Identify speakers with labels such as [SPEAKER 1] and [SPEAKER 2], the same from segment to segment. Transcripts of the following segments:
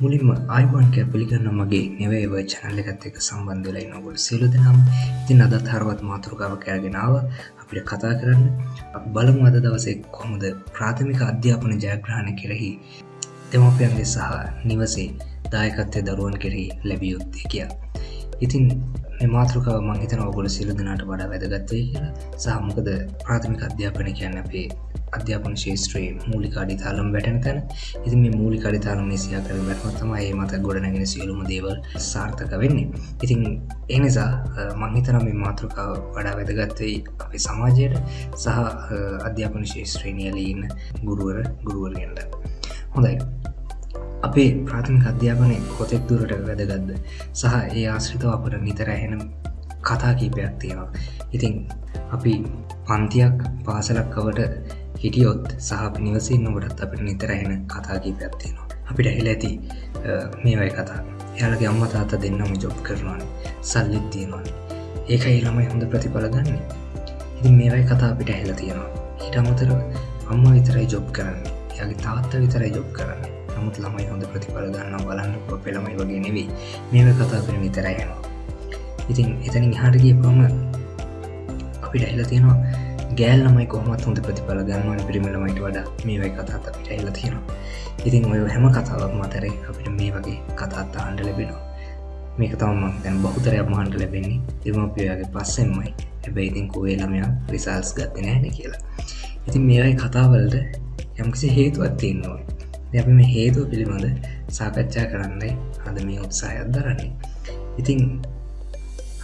[SPEAKER 1] මුලින්ම අයිබන් කෑ පිළිගන්න මගේ නෙවේව චැනල්ල එකත් එක සම්බන්ධලයි නොගොල් සිලු දෙනම්. ඉතින් අදත් හරවත් මාතෘකාව කෑගෙනාව අපිට කතා කරන්න. බලමු අද දවසේ කොහොමද ප්‍රාථමික අධ්‍යාපන ජයග්‍රහණ කෙරෙහි දෙමපයන්ගේ සහ නිවසේ දායකත්වය දරුවන් කෙරෙහි ලැබියයුත්තේ කියා ඉතින් මාතෘකාව මංහිතන ඔගොල සිලු දෙනාට වඩා වැදගත්වය කියලා. සහමකද ප්‍රාථමික අධ්‍යාපන කියන්න අපේ අධ්‍යාපන ශේත්‍රයේ මූලික අඩිතාලම් වැටන තැන. ඉති මේ මූලි අඩිතාලම සියා කර වැටමත්තම ඒ මත ගොඩනැගෙන සියලුම දේවල් සාර්ථක වෙන්නේ. ඉතින් එනිසා මංහිතන මේ මාතෘකාව වඩා වැදගත්වයි අපේ සමාජයට. සහ අධ්‍යාපන ශේත්‍රේණියලීන්න ගුරුවර ගුරුවරගෙන්ට හොඳයි. අපේ ප්‍රාථමික අධ්‍යාපනය කොතෙක් දුරට වැදගත්ද? සහ ඒ ආශ්‍රිතව අපට නිතර ඇහෙන කතා කීපයක් තියෙනවා. ඉතින් අපි පන්තියක් පාසලක්කවට හිටියොත් සහ නිවසින් නොටත් අපිට නිතර එන කතාකී පැත්තියෙනවා අපිට හෙල ඇති මේවයි කතා. යාලගේ අම්ම තාත දෙන්නම ජොබ් කරනවාන. සල්ලිත් තියෙනවාන. ඒකයි ළමයි හොඳ ප්‍රතිඵල ගන්න. ඉතින් මේවයි කතා අපිට හෙල තියෙනවා. හිට අමතර අම්ම විතරයි ජොබ් කරන්න. යගේ තාත්ත විතරයි ජොබ් කරන්න. නමුත් ළමයි හොඳ ප්‍රතිඵල ගන්න බලන්න පෙළමයි වගේ නෙවෙයි. මේව කතා කර විතරයනවා ඉතින් එතනින් හාටගේ පම අපිට ඇහිල තියෙනවා ගෑල්ලමයි කොහමත් හොඳ ප්‍රතිඵල ගන්නවන පිරිමිලමයිට වඩා. මේවයි කතාත් අපිට එල්ල තියෙනවා. ඉතින් ඔය හැම කතාවක් මතරේ අපිට මේ වගේ කතාත් ආන්ඩ ලැබෙනවා. මේක තවම දැන් බහුතරයක් මහන්ට ලැබෙන්නේ. දෙමපියගේ පස්සෙන්මයි. හැබැයි ඉතින් කෝේ ළමයා රිසල්ස් ගත්ත නෑන කියලා. ඉතින් මේවයි කතාවලට යම්කිසි හේතුවත් තියෙන්නවා අපි මේ හේතුව පිළිබඳ සාකච්ඡා කරන්නයි අද මේ උත්සාහයක් දරන්නේ. ඉතින්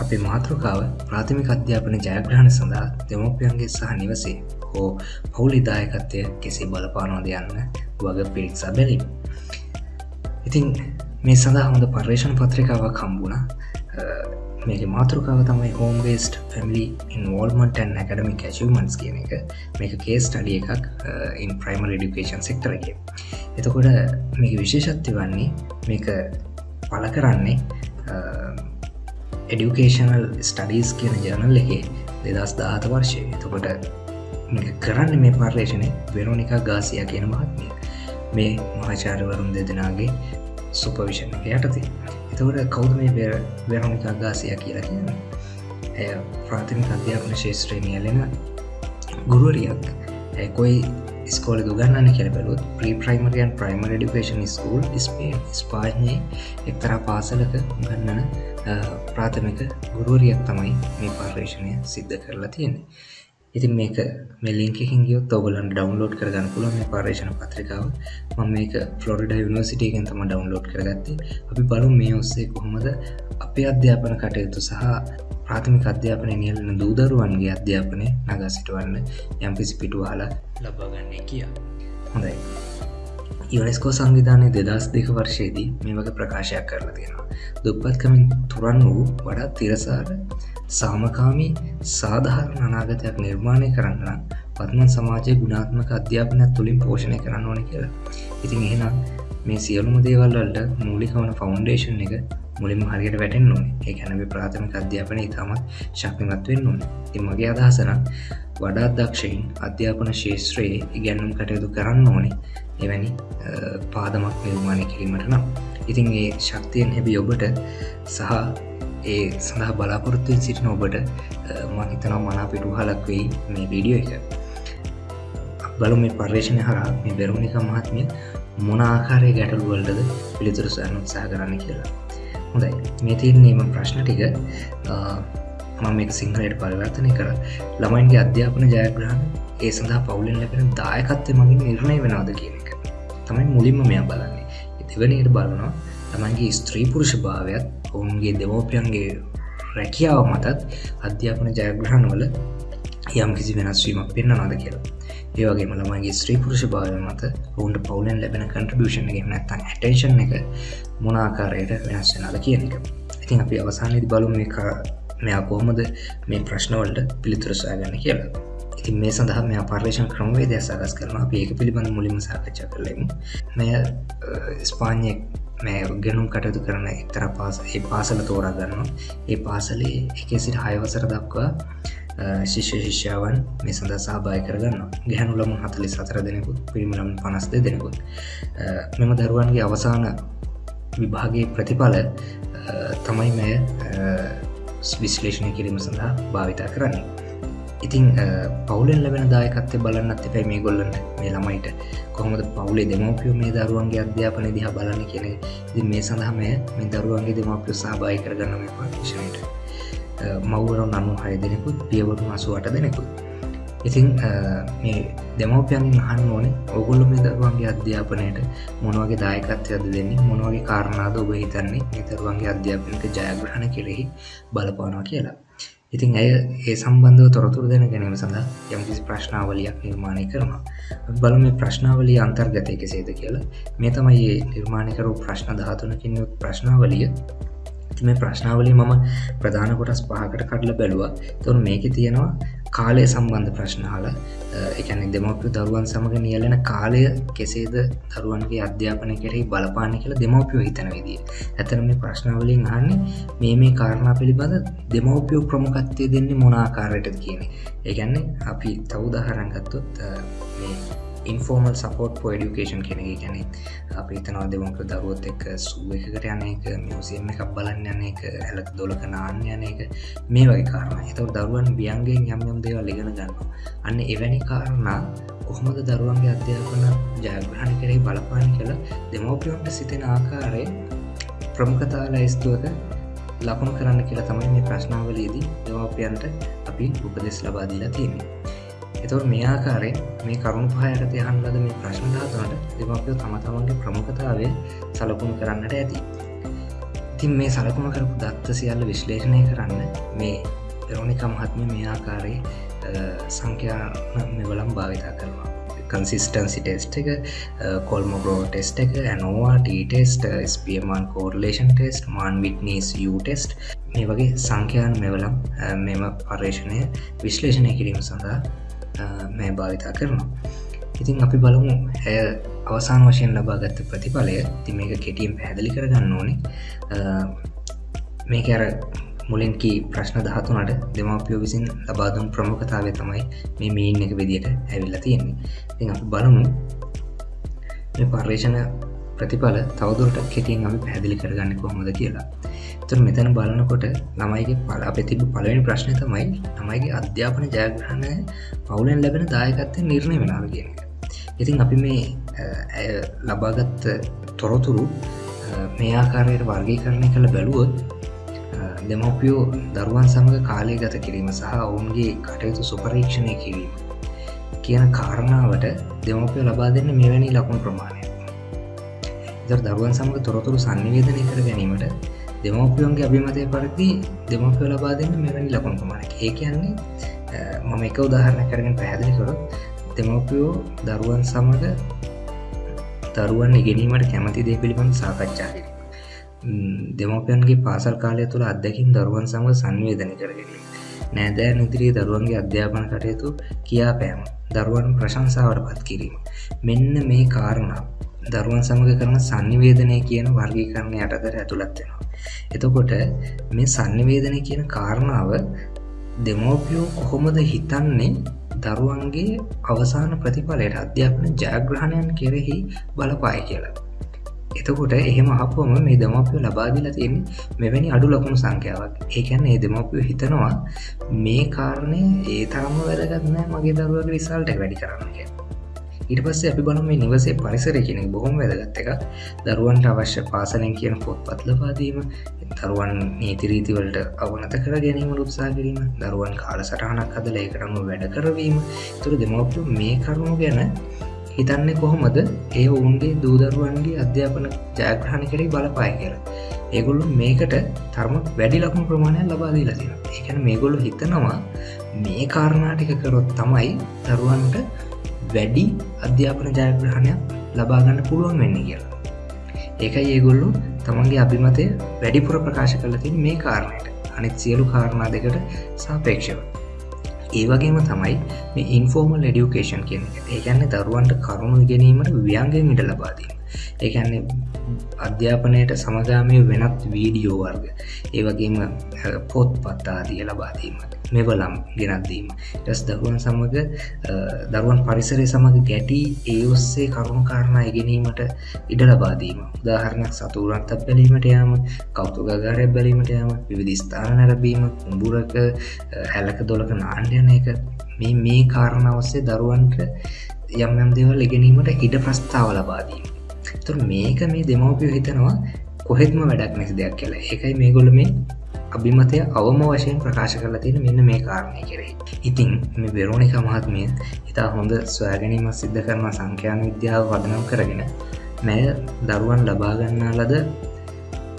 [SPEAKER 1] අපේ මාතෘකාව ප්‍රාථමික අධ්‍යාපන ජයග්‍රහණ සඳහා දෙමෝපියන්ගේ සහ නිවසේ හෝ පවුලිදායකත්වය කෙසේ බලපානෝද යන්න වග පිරික්සා බැලීම. ඉතින් මේ සඳහා හොඳ පර්ේෂණ පත්‍රිකාවක් කම්බුණ මේක මාතෘකාව තමයි home based family involvement academic achievements කියන එක. මේක කේස් ටඩිය එකක් ඉන් ප්‍රයිමර් ඩිකේෂන් සෙක්ටරගේ එතකොට මේක විශේෂත්ති වන්නේ මේක පල කරන්නේ එඩියුකේෂනල් ස්ටඩීස් කියන ජනල් එකේ දෙදස් දාත වර්ෂය. එතකොට කරන්න මේ පර්ලේෂණය වෙනෝනිකා ගාසිය කියන මහත්මිය. මේ මහාචාරවරුන් දෙදෙනගේ සුපවිෂණ එක යටති. එතකොට කෞද මේ වෙනෝනිකා ගාසිය කියලා කියන ඇය ප්‍රාථමික අධ්‍යාපන ශේෂත්‍රේණියලෙන ගුරුවරියක්. ඇකොයි ස්කෝල දුගන්නන්න කියල බැලුත් ප්‍රී ප්‍රයිමරියන් ප්‍රයිමර ඩිකේෂන් ස්කූල් ස්පේ ස්පාඥයේ එක්තර පාසලක ගන්නන ප්‍රාථමික ගුරුවරියක් තමයි මේ පර්ේෂණය සිද්ධ කරලා තියෙන්නේ. ඉතින් මේක මෙලින්කින් ගියොත් ඔබලන් ඩවන්ලෝඩ් කරගන්න පුළුව මේ පර්ේෂණ පත්‍රිකාව. මම මේක ෆලොරිඩ යුනිවසිටගෙන් තම ඩවන්ලෝඩ් කරගත්තේ. අපි බලු මේ ඔස්සේ කොහොමද අපේ අධ්‍යාපන කටයුතු සහ ප්‍රාථමික අධ්‍යාපනය නියලන දූදරුවන්ගේ අධ්‍යාපනය නගා සිටුවන්න යම්කිසි පිටුවාලා ලබාගන්නේ කිය. හොඳයි. යුනෙස්කෝ සංවිධානය දෙදස් දෙක වර්ෂයේදී මේ වගේ ප්‍රකාශයක් කරලා තියෙනවා දුප්පත්කමින් තුරන් වූ වඩා තිරසාර සාමකාමී සාධහරණ අනාගතයක් නිර්මාණය කරන්න පත්මන් සමාජය ගුණාත්මක අධ්‍යාපනයක් තුළින් පෝෂණය කරන්න ඕන කියලා ඉතින් එහෙනම් මේ සියලුම දේවල්වලට මූලිකවන ෆෞන්ඩේෂන් එක මුලින්ම හරියට වැටෙන් ඕනේ. ඒ ගැනබ ප්‍රාථමික අධ්‍යාපන ඉතාමත් ශක්තිමත්වෙන් ඕන. ති මගේ අදහසන වඩා දක්ෂයින් අධ්‍යාපන ශේත්‍රයේ ඉගැන්නුම් කටයුතු කරන්න ඕනේ. එවැනි පාදමක් නිර්මාණය කිරීමට නම්. ඉතින් ඒ ශක්තියෙන් හැබි ඔබට සහ ඒ සඳහා බලාපොරොත්තුවෙන් සිටින ඔබට මහිතනම් මනා පිටු හලක් වෙයි මේ වීඩියෝ එක. බලු මේ පර්ේෂණය හරා මේ බැරුණික මහත්මිය මොන ආකාරය ගැටලුවලටද පිළිතුරු සන්න උත්සා කරන්න කියලා. හොඳයි. මේ තියන්නේම ප්‍රශ්න ටික. මම මේ සිංහලයට පරිවර්තනය කර. ළමයින්ගේ අධ්‍යාපන ජයග්‍රහණ ඒ සඳහා පවුලෙන් ලැබෙන දායකත්වය මගින් නිර්ණය වෙනවාද කියන එක. තමයි මුලින්ම මෙයා බලන්නේ. දෙවනයට බලනවා. තමන්ගේ ස්ත්‍රී පුරුෂ භාවයත් ඔවුන්ගේ දෙමෝපියන්ගේ රැකියාව මතත් අධ්‍යාපන ජයග්‍රහණ වල යම් කිසි වෙනස්වීමක් පෙන්න්න නද කියලා. ඒවගේ මළමගේ ස්ත්‍රී පුරුෂ භාවය මත ඔවුන්ට පවුලෙන් ලැබෙන කන්ට්‍රබියෂන් එක නැත්තන් ඇටේෂන් එක මොනාකාරයට වෙනස් වෙනද කියන එක. ඉතින් අපි අවසානයේද බලු මේ මෙයා කොහොමද මේ ප්‍රශ්නවලට පිළිතුරසාගන්න කියලා. ඉතින් මේ සඳහා මේ පර්ේෂන් ක්‍රමවේදය සකස් කරන ඒක පිළිබඳ මුලිම සාකච්ඡා කරලෙමු මෙය ස්පාන්යෙක් මේ ගැනුම් කටයුතු කරන එක්තර පාස ඒ පාසල තෝරා ගන්නවා. ඒ පාසලේ එකේ සිට හයවසර දක්වා ශිෂ්‍ය ශිෂ්‍යාවන් මේ සඳ සහභාය කරගන්න ගැහනුලම හතලි සතර දෙනෙකුත් පිරිමිලම් පනස්ද දෙනෙකුත්. මෙම දරුවන්ගේ අවසාන විභාගේ ප්‍රතිඵල තමයි මෙය විශ්ලේෂණය කිරීම සඳහා භාවිතා කරන්නේ. ඉතිං පවුලෙන් ලැබෙන දායකත්තය බලන්නත් එපැයි මේ ගොල්ලන්න මේ ළමයිට. කොහොමද පවුලේ දෙමවපියෝ මේ දරුවන්ගේ අධ්‍යාපන දිහ බලන්න කියන ති මේ සඳහම මේ දරුවන්ගේ දෙමවපියෝ සහභායි කරගන්න මේ පාශනයට මවුවරුන් අනු හය දෙනෙකුත් පියවරු අසුවට දෙනෙකුත්. ඉතිං මේ දෙමවපියන්ගෙන් අහන්න ඕනේ ඔගුල්ලු මේ දරුවන්ගේ අධ්‍යාපනයට මොනවගේ දායකත්වයද දෙන්නේ? මොනවගේ කාරණාද ඔබ හිතන්නේ? නිතරුවන්ගේ අධ්‍යාපනක ජයග්‍රහණ කෙරෙහි බලපානවා කියලා. ඉතින් ඇය ඒ සම්බන්ධව තොරතුර දෙන ගැනීම සඳහා යම්කිසි ප්‍රශ්නාවලියක් නිර්මාණය කරනවා. බල මේ ප්‍රශ්නාවලිය අන්තර්ගතය කෙසේද කියලා. මේ තමයි නිර්මාණයකරු ප්‍රශ්න දහතුනකින් ප්‍රශ්නාවලිය. මේ ප්‍රශ්නාවලි මම ප්‍රධාන කොටස් පහකට කටල බැලුව. තුන් මේක තියෙනවා කාලය සම්බන්ධ ප්‍රශ්නාල එකන දෙමවපිය දරුවන් සමඟ නියලෙන කාලය කෙසේද දරුවන්ගේ අධ්‍යාපනය කෙරෙහි බලපාන කියලා දෙමවපියෝ හිතන විදිිය. ඇතන මේ ප්‍රශ්නාවලින් අන්නේ මේ මේ කාරණා පිළිබඳ දෙමවපියෝ ප්‍රමුකත්වය දෙන්නේ මොනාකාරයටද කියන ඒගැන්නේ අපි තවුදාහරංගත්තොත් මේ ඉන්ෆෝර්මල් සපෝට් පෝ ඩියුකේෂන් කෙනෙ ගැන අපි තනවා දෙමක දරුවොත් එක් සුව එකකට යන එක මියසියම එකක් බලන්න යන එක ඇලක් දොලක නාන්න යන එක. මේ වගේ කාරණ. එතව දරුවන් බියන්ගේ යම් යම් දේවල් ඉගෙන ගන්නවා. අන්න එවැනි කාරණා කොහොමද දරුවන්ගේ අධ්‍යාපන ජයග්‍රහණ කරේ බලපාන කියලා දෙමෝපියොන්ට සිතෙන ආකාරය ප්‍රමුඛතා ලයිස්තුවක ලකුණු කරන්න කියලා තමයි මේ ප්‍රශ්නාවලයේදී දෙමෝපියන්ට අපි උපදෙස් ලබාදීලා තියන්නේ. එතවට මේ ආකාරයෙන් මේ කරුණු පහයකට යහන්ලද මේ ප්‍රශ්නධාතුනට දෙමපියෝ තම තමන්ගේ ප්‍රමුඛතාවය සලකුණු කරන්නට ඇති. ඉතින් මේ සලකුණ කරපු දත්ත සියල්ල විශ්ලේෂණය කරන්න මේ පෙරෝනික මහත්ම මේ ආකාරයේ සංඛ්‍යාන මෙවලම් භාවිතා කරනවා. කන්සිස්ටන්සි ටෙස්ට එක කොල්ම බ්‍රෝ ටෙස්ට එක ANOVA test Spearman correlation test Mann Whitney test මේ වගේ සංඛ්‍යාන් මෙවලම් මෙම පර්ේෂණය විශ්ලේෂණය කිරීම සඳහා මේ භාවිතා කරනවා. ඉතින් අපි බලමු ඇය අවසාන වශයෙන් ලබාගත්ත ප්‍රතිඵලය ති මේක කෙටියම් පැහැදිලි කරගන්න ඕනේ. මේක අර මුලින්කි ප්‍රශ්න දහතුනට දෙමවපියෝ විසින් ලබාදුම් ප්‍රමුඛතාවය තමයි මේ මීන් එක විදියට ඇවිල්ල තියෙන්නේ. ති අපි බලමු මේ පර්යේෂණ ප්‍රතිඵල තවදුරට කෙටියෙන් අපි පැදිලි කරගන්න කොහොමද කියලා. තුර මෙතන බලනකොට ළමයිගේ පල අප තිබ පලවෙනි ප්‍රශ්නය තමයි ළමයිගේ අධ්‍යාපන ජයග්‍රහණය පවුලෙන් ලැබෙන දායකත්තය නිර්ණය වෙනාව කියන එක. ඉතින් අපි මේ ලබාගත්ත තොරතුරු මේ ආකාරයට වර්ගී කරණය කළ බැලුවොත් දෙමවපියෝ දරුවන් සමඟ කාලය ගත කිරීම සහ ඔවුන්ගේ කටයුතු සුපරීක්ෂණය කිරීම කියන කාරණාවට දෙමවපිය ලබා දෙන්න මෙවැනි ලකුණු ප්‍රමාණය දරුවන් සමඟ තොරතුරු සංනිවේදනය කර ගැනීමට දෙමෝපියන්ගේ අභිමතය පරිදි දෙමෝපිය ලබා දෙන්න මෙවැනි ලකුණු ප්‍රමාණක ඒ කියන්නේ මම එක උදාහරණ කරගෙන පැහැදිලි කරොත් දෙමෝපියෝ දරුවන් සමඟ දරුවන් ඉගෙනීමට කැමති දේ පිළිබඳ සාකච්ඡා කිරීම. දෙමෝපියන්ගේ පාසල් කාලය තුළ අත්දැකින් දරුවන් සමඟ සංවේදනය කරගැනීම නෑදෑ නිදිරියේ දරුවන්ගේ අධ්‍යාපන කටයුතු කියා පෑම දරුවන් ප්‍රශංසාවට පත් කිරීම. මෙන්න මේ කාරණා දරුවන් සමඟ කරන සංනිවේදනය කියන වර්ගීකරණය යටතර ඇතුළත්වෙනවා එතකොට මේ සන්නිවේදනය කියන කාරණාව දෙමෝපියෝ කොහොමද හිතන්නේ? දරුවන්ගේ අවසාන ප්‍රතිඵලයට අධ්‍යාපන ජයග්‍රහණයන් කෙරෙහි බලපාය කියලා. එතකොට එහෙම හපුවම මේ දෙමෝපියෝ ලබාදිලා තියන්නේ මෙවැනි අඩු ලකුණු සංඛ්‍යාවක්. ඒකැන්න ඒ දෙමෝපියෝ හිතනවා මේ කාරණය ඒ තරම්ම වැදගත්නෑ මගේ දරුවගේ රිසල්ට වැඩි කරන්න කියලා. ඉට පස්සේ අපි බලම මේ නිවසේ පරිසර කෙනෙක් බොහොම වැදගත්ත එක දරුවන්ට අවශ්‍ය පාසලෙන් කියන පොත් පත්ලපාදීම දරුවන් නීතිරීතිවලට අවනත කර ගැනීම උත්සා කිරීම දරුවන් කාල සටහනක් අද ලේකරම වැඩ කරවීම තුර දෙමවපු මේ කරුණු ගැන හිතන්නේ කොහොමද? ඒ ඔවුන්ගේ දූදරුවන්ගේ අධ්‍යාපන ජයග්‍රහණ කරේ බලපාය කියලා. ඒගොල්ලු මේකට තරම වැඩි ලකුණු ප්‍රමාණය ලබාදී ලතින ඒකැන මේගොල්ලු හිතනවා මේ කාරණාටික කරොත් තමයි දරුවන්ට වැඩි අධ්‍යාපන ජයග්‍රහණයක් ලබාගන්න පුළුවන් වෙන්න කියලා. ඒකයි ඒගොල්ලු තමන්ගේ අභිමතය වැඩිපුර ප්‍රකාශ කරලතින් මේ කාරණයට. අනිත් සියලු කාරණා දෙකට සාපේක්ෂව. ඒ වගේම තමයි මේ ඉන්ෆෝර්මල් එඩියුකේෂන් කියන ඒගැන්න දරුවන්ට කරුණු ගැනීමට ව්‍යන්ගෙන් ඉට ලබාදීම ඒන්නේ අධ්‍යාපනයට සමගාමය වෙනත් වීඩියෝ වර්ග. ඒවගේම පොත් පත්තාදිය ලබාදීම මෙවලම් ගෙනත්දීම ටස් දරුවන් සමඟ දරුවන් පරිසරය සමඟ ගැටී ඒ ඔස්සේ කරුණු කාරණා ඉගෙනීමට ඉඩ ලබාදීම උදාහරණයක් සතුරන්ත බැලීමට යාම කෞතුගාරය බැලීමට යාම විවිධස්ථාන නැරබීම උඹුරක හැලක දොලක නාන්්‍යන එක. මේ මේ කාරණාවස්සේ දරුවන්ට යම් යම් දෙවල් ඉගෙනීමට ඉඩ ප්‍රස්ථාව ලබාදීම තුර මේක මේ දෙමවපිය හිතනවා කොහෙත්ම වැඩක් නැති දෙයක් කියලා. ඒකයි මේ ගොල මේ අභිමතය අවම වශයෙන් ප්‍රකාශ කරලා තියෙන මෙන්න මේ කාරණය කෙරෙහි. ඉතිං මේ වෙරෝණික මහත්මිය ඉතා හොඳ ස්වෑගැනීම සිද්ධ කරන සංඛ්‍යාන විද්‍යාව වදනම් කරගෙන මැය දරුවන් ලබාගන්නා ලද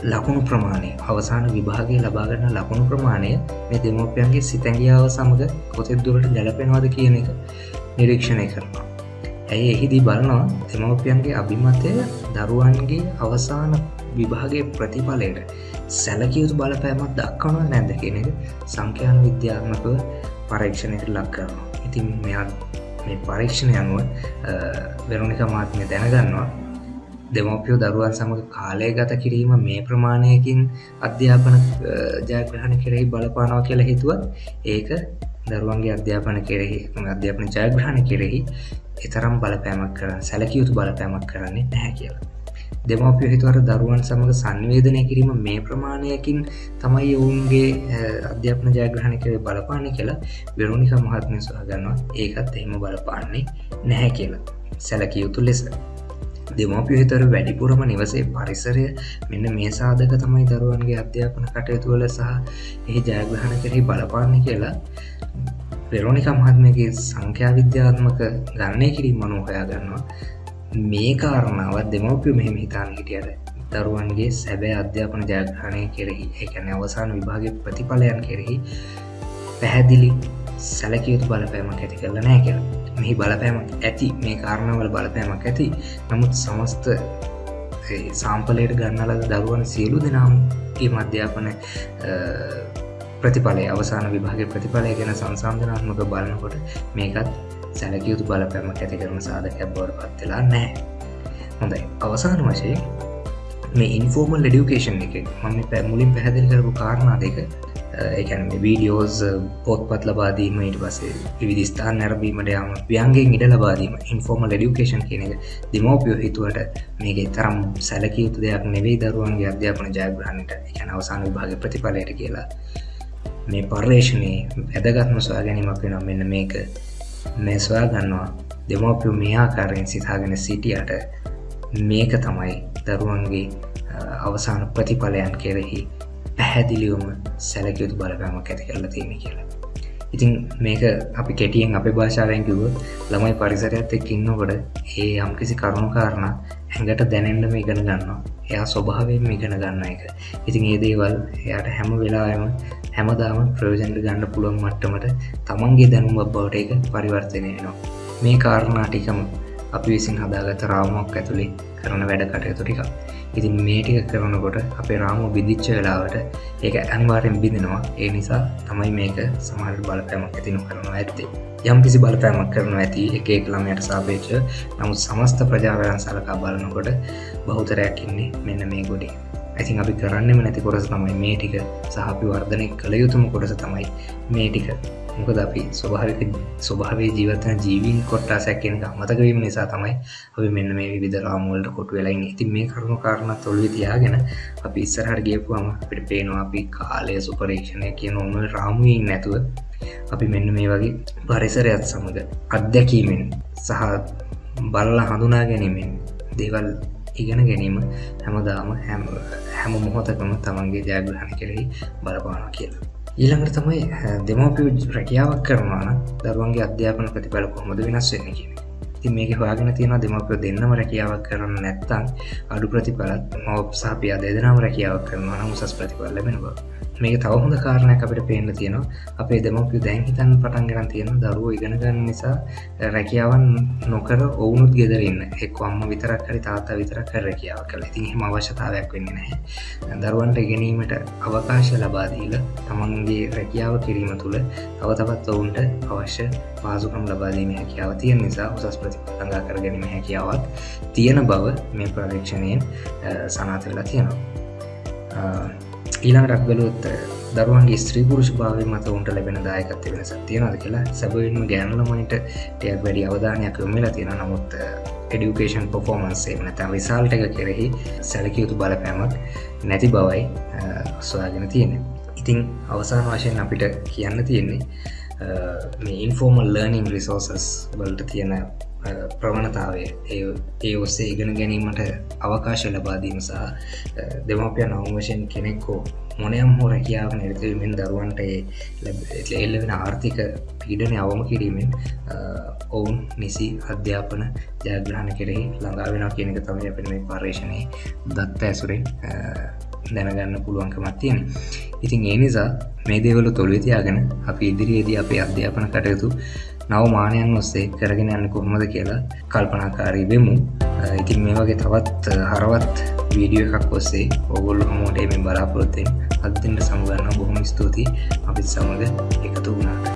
[SPEAKER 1] ලකුණු ප්‍රමාණය අවසාන විභාගේ ලබාගන්න ලකුණු ප්‍රමාණය මේ දෙමෝපියන්ගේ සිතැගියාව සමඟ කොතෙත් දුරට ගැලපෙනවාද කියන එක නිරීක්ෂණය කරනවා. ඇයි එහිදී බලනවා? දෙමවපියන්ගේ අභිමතය දරුවන්ගේ අවසාන විභාගේ ප්‍රතිඵලයට සැලකයුතු බලපෑමත් දක්වනවා නැද කියන එක සංඛ්‍යාන විද්‍යාත්මකව පරීක්ෂණයට ලක් කරනවා. ඉතින් මෙයා මේ පරීක්ෂණ යනුව වෙරුණික මාත්මය දැනගන්නවා. දෙමෝපියෝ දරුවන් සමඟ කාලය ගත කිරීම මේ ප්‍රමාණයකින් අධ්‍යාපන ජයග්‍රහණ කෙරෙහි බලපානවා කියලා හිතුවත් ඒක දරුවන්ගේ අධ්‍යාපන කෙරෙහි අධ්‍යාපන ජයග්‍රහණ කෙරෙහි එතරම් බලපෑමක් කරන්න සැලකයුතු බලපෑමක් කරන්නේ නැහැ කියලා. දෙමවපිය හිතුවර දරුවන් සමඟ සංවේදනය කිරීම මේ ප්‍රමාණයකින් තමයි ඔවුන්ගේ අධ්‍යාපන ජයග්‍රහණ කරේ බලපාන කියලා වෙරුණික මහත්මය සොහගන්නවා ඒකත් එහෙම බලපාන්නේ නැහැ කියලා. සැලකිය යුතු ලෙස. දෙමෝපිය හිතර වැඩිපුරම නිවසේ පරිසරය මෙන්න මේ සාධක තමයි දරුවන්ගේ අධ්‍යාපන කටයුතුවල සහ එහි ජයග්‍රහණ කරහි බලපාන්න කියලා පෙරෝනික මහත්මගේ සංඛ්‍යා විද්‍යාත්මක ගණනය කිරීම මනු හොයා ගන්නවා. මේ කාරණාවත් දෙමවපිය මෙහෙම හිතාන හිටියට දරුවන්ගේ සැබෑ අධ්‍යාපන ජයග්‍රහණය කෙරෙහි එකන අවසාන විභාග ප්‍රතිඵලයන් කෙරෙහි පැහැදිලි සැලකයුතු බලපෑමක් ඇති කරල නෑ කියල. මෙහි බලපෑමක් ඇති මේ කාරණවල බලපෑමක් ඇති. නමුත් සමස්ත සාම්පලයට ගන්නලද දරුවන් සියලු දෙනාම්ගේ මධ්‍යාපන ප්‍රතිඵලය අවසාන විභාග ප්‍රතිඵලය ගැන සංසාධනාත්මක බලනකොට මේකත් සැලකයුතු බලපැමක් ඇති කරන සාධකයක් බවට පත්වෙලා නෑ හොඳයි. අවසාන වශය මේ ඉන්ෆෝර්මල් ඩියුකේෂන් එක මම පැමුලින් පැහැදිල් කරපු කාරණා දෙක එකැන වීඩියෝස් පොත්පත් ලබාදීම ඉට පසේ විදිස්ථාන් නැරබීමට යම ව්‍යන්ගේ ඉඩ ලබාදීම ඉන්ෆෝර්මල් ඩියුකේෂන් කියන එක දෙමෝපියෝ හිතුවට මේගේ තරම් සැලකයුතු දෙයක් නෙවෙයි දරුවන්ගේ අධ්‍යාපන ජයග්‍රහණයට එකැන අවසාන විභාග ප්‍රතිඵලයට කියලා. මේ පර්යේෂණයේ වැදගත්ම සොයා ගැනීමක් වෙන මෙන්න මේක. මේ සොයා ගන්නවා. දෙමෝපියු මේ ආකාරයෙන් සිතාගෙන සිටියට මේක තමයි දරුවන්ගේ අවසාන ප්‍රතිඵලයන් කෙරෙහි පැහැදිලිවම සැලකයුතු බලපෑමක් ඇති කරලා තියෙන කියලා. ඉතින් මේක අපි කෙටියෙන් අපි භාෂාවෙන් කිව්ව ළමයි පරිසරයත් එක් ඉන්නකොට ඒ යම්කිසි කරුණු කාරණ ඇඟට දැනෙන්ඩම ඉගෙන ගන්නවා. එයා ස්වභාවයෙන් ඉගෙන ගන්න එක. ඉතින් ඒ දේවල් එයාට හැම වෙලාම හැමදාම ප්‍රයෝජන්ට ගන්න පුළුවන් මට්ටමට තමන්ගේ දැනුම් බවට එක පරිවර්තනය නවා මේ කාරණා ටිකම අපි විසින් හදාගත රාමක් ඇතුළේ කරන වැඩ කටයුතු ටික ඉතින් මේටික කරනකොට අපේ රාමු බිදිච්ච වෙලාවට ඒක අනිවාරයෙන් බිඳෙනවා. ඒ නිසා තමයි මේක සමහට බලපෑමක් ඇතිනු කරනවා ඇත්තේ. යම් කිසි බලපෑමක් කරන ඇති එක ළමයට සාපේක්ෂ නමුත් සමස්ත ප්‍රජාවයන් සලකා බලනකොට බහුතරයක් ඉන්නේ මෙන්න මේ ගොඩේ. ඇතින් අපි කරන්නෙම නැති කොරස තමයි මේ ටික. සහපි වර්ධනය කළ යුතුම කොටස තමයි මේ ටික. මොකද අපි ස්වභාවික ස්වභාවේ ජීවතන ජීවීන් කොට්ටා සැක්කෙන මතකවීම නිසා තමයි අපි මෙන්න මේ විදරාමුවලට කොටු වෙලයින්න ඉතින් මේ කරුණු කාරණ තොල්වි තියාගෙන අපි ඉස්සරහට ගියපුවාම අපිට පේනවා අපි කාලය සුපරීක්ෂණය කියන ඔන්න රාමුවීන් නැතුව අපි මෙන්න මේ වගේ පරිසරයත් සමඟ අත්දැකීමෙන් සහ බල්ල හඳුනා ගැනීමෙන් දේවල් ඉගෙන ගැනීම හැමදාම හැම හැම මොහොතකම තමන්ගේ ජයග්‍රහණ කෙරෙහි බලපාන කියලා. ඊළඟට තමයි දෙමෝපිය රැකියාවක් කරනවාන දරුවන්ගේ අධ්‍යාපන ප්‍රතිබල කොහොමද වෙනස් වෙන්න කියන ති මේක හොයාගෙන තියෙන දෙමපිය දෙන්නම රැකියාවක් කරන්න නැත්තං අඩු ප්‍රතිඵලත් මව සාපිය දෙදනම රැකියාවක් කරනවා නම් උසස් ප්‍රතිඵල ලැබෙන බව. මේක තවහොඳ කාරණයක් අපිට පේන්න තියෙනවා. අපේ දෙමපිය දැන් හිතන් පටන් ගන්න තියෙන දරුව ඉගෙනගන්න නිසා රැකියාවන් නොකර ඔවුනුත් ගෙදරන්න එක් අම්ම විතරක් හරි තාතා විතරක් කර රැකියාව කළ. ඉතින් හෙම අවශ්‍යතාවයක් වෙන්න නැහැ. දරුවන්ට ඉගෙනීමට අවකාශ ලබාදීල තමන්ගේ රැකියාව කිරීම තුළ තව තවත් ඔවුන්ට අවශ්‍ය පාසුකම් ලබාදීම හැකියාව තියෙන නිසා උසස් ප්‍රතිපතඟා කර ගැනීම හැකියාවක් තියෙන බව මේ ප්‍රවේක්ෂණයෙන් සනාත වෙලා තියෙනවා. ඊළඟටක් බලොත් දරුවන්ගේ ස්ත්‍රී පුරුෂ භාවය මත උන්ට ලැබෙන දායකත්ය වෙන සතියනද කියලා? සැබවින්ම ගෑනුලමයිට ටයක් වැඩි අවධානයක් යොමලා තියෙන නමුත් එඩියුකේෂන් පොෆෝමන්සේ නැත විසාල්ට එක කෙරෙහි සැලකයුතු බලපෑමක් නැති බවයි සොයාගෙන තියෙන ඉතිං අවසාන වශයෙන් අපිට කියන්න තියෙන්නේ මේ ඉන්ෆෝර්මල් ලර්නිං රිසෝසස් වලට තියෙන ප්‍රවණතාවය ඒ ඔස්සේ ඉගෙන ගැනීමට අවකාශ ලබාදීම සහ දෙමපිය නවම වශයෙන් කෙනෙක්කෝ මොනයම් හෝ රැකියාව නිර්තවීමෙන් දරුවන්ට එල්ල වෙන ආර්ථික පීඩනය අවම කිරීමෙන් ඔවුන් නිසි අධ්‍යාපන ජයග්‍රහණ කෙරෙහි ළඟා වෙන කියනක තමයි අපෙන මේ පර්ේෂණය දත්ත ඇසුරෙන් දැනගන්න පුළුවන්කමත් තියෙන ඉතින් ඒ නිසා මේ දේවල තොළවෙතියාගෙන අපි ඉදිරියේදී අපේ අධ්‍යාපන කටයුතු නවමානයන් ඔස්සේ කරගෙන යන්න කොහොමද කියලා කල්පනාකාරී වෙමු. ඉතින් මේ වගේ තවත් හරවත් වීඩියෝ එකක් ඔස්සේ ඔගොල්ලු හමෝටේ මේ බලාපොරොත්තෙන් අදදින්ට සමුගන්න බොහොම ස්තුතියි. අපිත් සමඟ එකතු වුණාට.